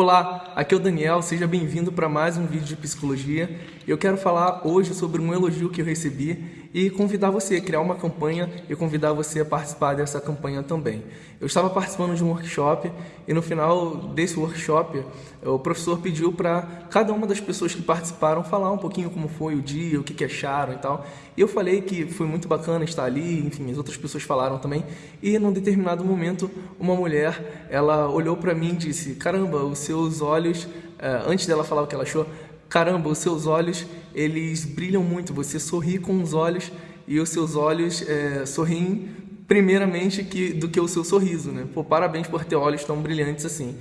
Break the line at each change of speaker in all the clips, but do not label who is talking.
Olá, aqui é o Daniel, seja bem-vindo para mais um vídeo de psicologia. Eu quero falar hoje sobre um elogio que eu recebi e convidar você criar uma campanha e convidar você a participar dessa campanha também. Eu estava participando de um workshop e no final desse workshop o professor pediu para cada uma das pessoas que participaram falar um pouquinho como foi o dia, o que, que acharam e tal. E eu falei que foi muito bacana estar ali, enfim, as outras pessoas falaram também. E num determinado momento, uma mulher, ela olhou para mim e disse, caramba, os seus olhos, eh, antes dela falar o que ela achou, caramba, os seus olhos, eles brilham muito, você sorri com os olhos e os seus olhos é, sorriem primeiramente que, do que o seu sorriso, né? Pô, parabéns por ter olhos tão brilhantes assim.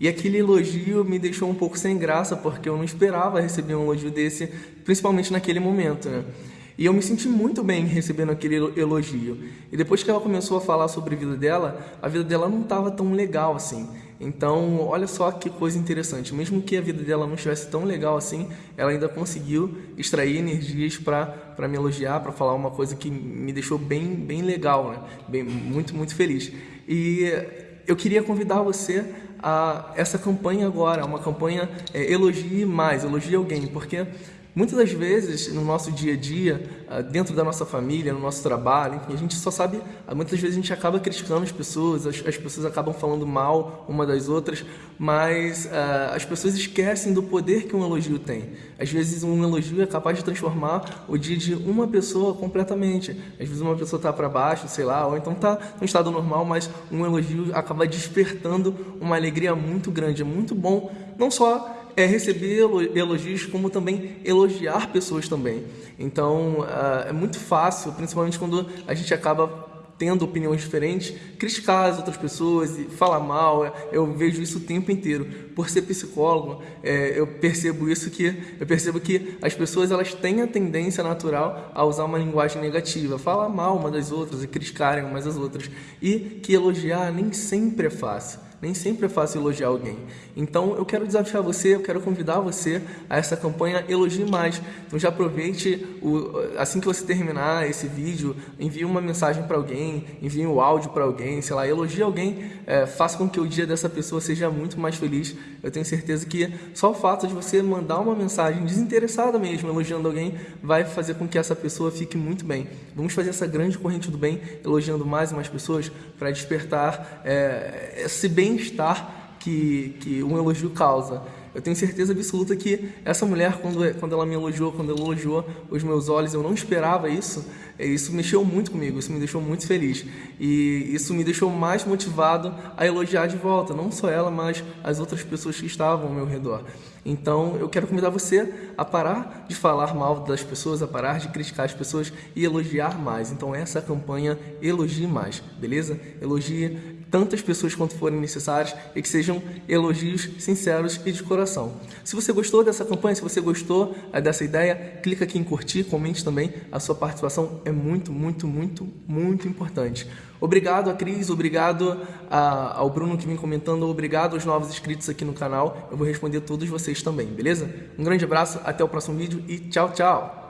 E aquele elogio me deixou um pouco sem graça, porque eu não esperava receber um elogio desse, principalmente naquele momento, né? E eu me senti muito bem recebendo aquele elogio. E depois que ela começou a falar sobre a vida dela, a vida dela não estava tão legal assim. Então, olha só que coisa interessante. Mesmo que a vida dela não estivesse tão legal assim, ela ainda conseguiu extrair energias para me elogiar, para falar uma coisa que me deixou bem, bem legal, né? bem, muito, muito feliz. E eu queria convidar você a essa campanha agora, uma campanha é, Elogie Mais, Elogie Alguém, porque Muitas das vezes, no nosso dia a dia, ah, dentro da nossa família, no nosso trabalho, enfim, a gente só sabe, ah, muitas vezes a gente acaba criticando as pessoas, as, as pessoas acabam falando mal uma das outras, mas uh, as pessoas esquecem do poder que um elogio tem. Às vezes um elogio é capaz de transformar o dia de uma pessoa completamente. Às vezes uma pessoa está para baixo, sei lá, ou então está em estado normal, mas um elogio acaba despertando uma alegria muito grande. É muito bom, não só é receber elogios, como também elogiar pessoas também. Então, ah, é muito fácil, principalmente quando a gente acaba tendo opiniões diferentes, criticar as outras pessoas e falar mal. Eu vejo isso o tempo inteiro. Por ser psicólogo, é, eu percebo isso que eu percebo que as pessoas elas têm a tendência natural a usar uma linguagem negativa, falar mal uma das outras e criticarem umas das outras, e que elogiar nem sempre é fácil. Nem sempre é fácil elogiar alguém. Então eu quero desafiar você, eu quero convidar você a essa campanha Elogie Mais. Então já aproveite, o, assim que você terminar esse vídeo, envie uma mensagem para alguém, envie um áudio para alguém, sei lá, elogie alguém, é, faça com que o dia dessa pessoa seja muito mais feliz. Eu tenho certeza que só o fato de você mandar uma mensagem desinteressada mesmo, elogiando alguém, vai fazer com que essa pessoa fique muito bem. Vamos fazer essa grande corrente do bem, elogiando mais e mais pessoas, para despertar é, esse bem bem-estar que, que um elogio causa. Eu tenho certeza absoluta que essa mulher, quando, quando ela me elogiou, quando ela elogiou os meus olhos, eu não esperava isso. Isso mexeu muito comigo, isso me deixou muito feliz. E isso me deixou mais motivado a elogiar de volta, não só ela, mas as outras pessoas que estavam ao meu redor. Então, eu quero convidar você a parar de falar mal das pessoas, a parar de criticar as pessoas e elogiar mais. Então, essa é a campanha Elogie Mais, beleza? Elogie tantas pessoas quanto forem necessárias e que sejam elogios sinceros e de coração. Se você gostou dessa campanha, se você gostou eh, dessa ideia, clica aqui em curtir, comente também. A sua participação é muito, muito, muito, muito importante. Obrigado a Cris, obrigado a, ao Bruno que vem comentando, obrigado aos novos inscritos aqui no canal. Eu vou responder todos vocês também, beleza? Um grande abraço, até o próximo vídeo e tchau, tchau!